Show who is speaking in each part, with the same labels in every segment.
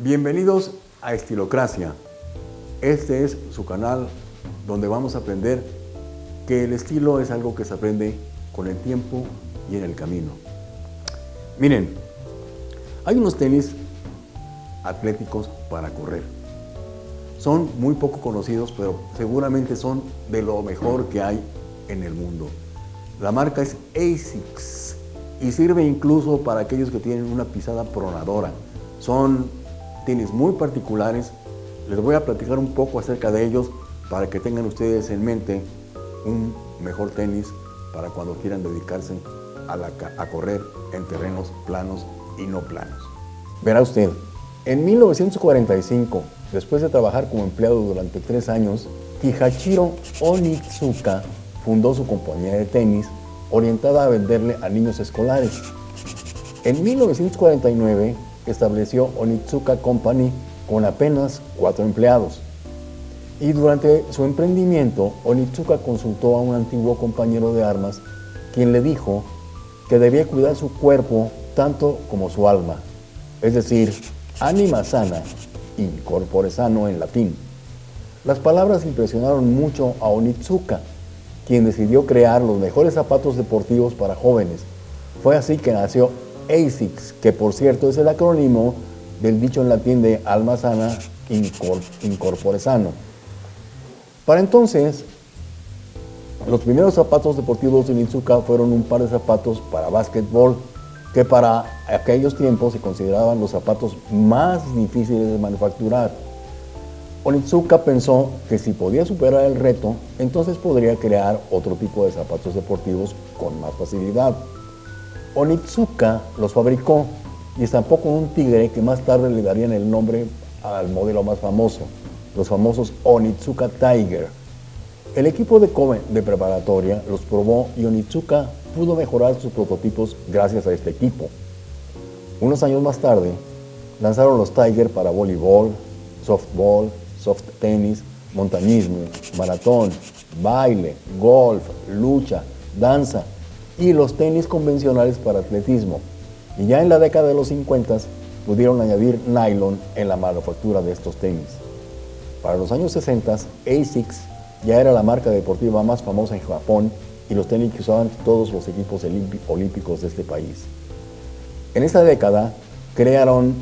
Speaker 1: Bienvenidos a Estilocracia. Este es su canal donde vamos a aprender que el estilo es algo que se aprende con el tiempo y en el camino. Miren, hay unos tenis atléticos para correr. Son muy poco conocidos, pero seguramente son de lo mejor que hay en el mundo. La marca es ASICS y sirve incluso para aquellos que tienen una pisada pronadora. Son tenis muy particulares. Les voy a platicar un poco acerca de ellos para que tengan ustedes en mente un mejor tenis para cuando quieran dedicarse a, correr en terrenos planos y no planos. Verá usted, en 1945, después de trabajar como empleado durante tres años, Kihachiro Onitsuka fundó su compañía de tenis orientada a venderle a niños escolares. En 1949 estableció Onitsuka Company con apenas cuatro empleados. Y durante su emprendimiento, Onitsuka consultó a un antiguo compañero de armas, quien le dijo que debía cuidar su cuerpo tanto como su alma, es decir, anima sana y corpore sano en latín. Las palabras impresionaron mucho a Onitsuka, quien decidió crear los mejores zapatos deportivos para jóvenes. Fue así que nació ASICS, que por cierto es el acrónimo del dicho en latín de alma sana, incorpore sano. Para entonces, los primeros zapatos deportivos de Onitsuka fueron un par de zapatos para básquetbol que para aquellos tiempos se consideraban los zapatos más difíciles de manufacturar. Onitsuka pensó que si podía superar el reto, entonces podría crear otro tipo de zapatos deportivos con más facilidad. Onitsuka los fabricó y estampó un tigre que más tarde le darían el nombre al modelo más famoso, los famosos Onitsuka Tiger. El equipo de Kobe de preparatoria los probó y Onitsuka pudo mejorar sus prototipos gracias a este equipo. Unos años más tarde, lanzaron los Tiger para voleibol, softball, soft tenis, montañismo, maratón, baile, golf, lucha, danza y los tenis convencionales para atletismo. Y ya en la década de los 50 pudieron añadir nylon en la manufactura de estos tenis. Para los años 60, ASICS ya era la marca deportiva más famosa en Japón y los tenis que usaban todos los equipos olímpicos de este país. En esta década crearon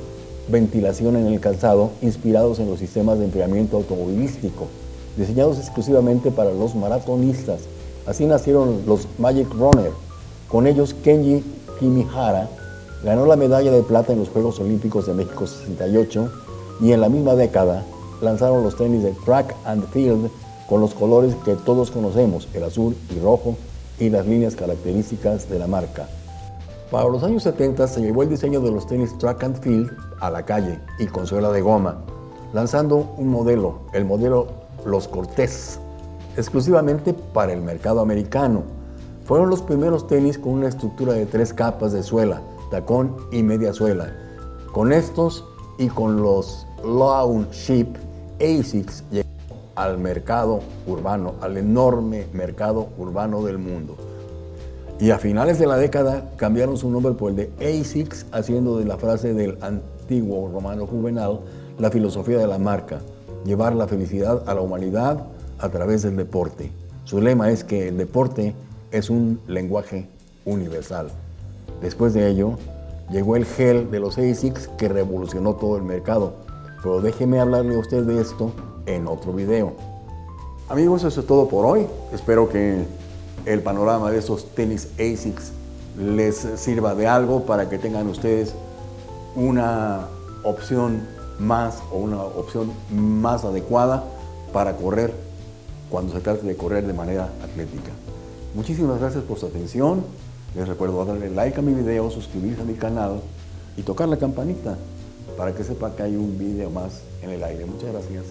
Speaker 1: ventilación en el calzado inspirados en los sistemas de enfriamiento automovilístico, diseñados exclusivamente para los maratonistas. Así nacieron los Magic Runner. Con ellos Kenji Kimihara ganó la medalla de plata en los Juegos Olímpicos de México 68 y en la misma década lanzaron los tenis de Track and Field con los colores que todos conocemos, el azul y rojo, y las líneas características de la marca. Para los años 70 se llevó el diseño de los tenis Track and Field a la calle y con suela de goma, lanzando un modelo, el modelo Los Cortés, exclusivamente para el mercado americano. Fueron los primeros tenis con una estructura de tres capas de suela, tacón y media suela. Con estos y con los Lawn Ship ASICS al mercado urbano, al enorme mercado urbano del mundo. Y a finales de la década cambiaron su nombre por el de ASICS, haciendo de la frase del antiguo romano juvenal la filosofía de la marca, llevar la felicidad a la humanidad a través del deporte. Su lema es que el deporte es un lenguaje universal. Después de ello, llegó el gel de los ASICS que revolucionó todo el mercado. Pero déjeme hablarle a usted de esto en otro video. Amigos, eso es todo por hoy. Espero que el panorama de estos tenis ASICS les sirva de algo para que tengan ustedes una opción más o una opción más adecuada para correr cuando se trate de correr de manera atlética. Muchísimas gracias por su atención. Les recuerdo darle like a mi video, suscribirse a mi canal y tocar la campanita para que sepa que hay un video más en el aire. Muchas gracias.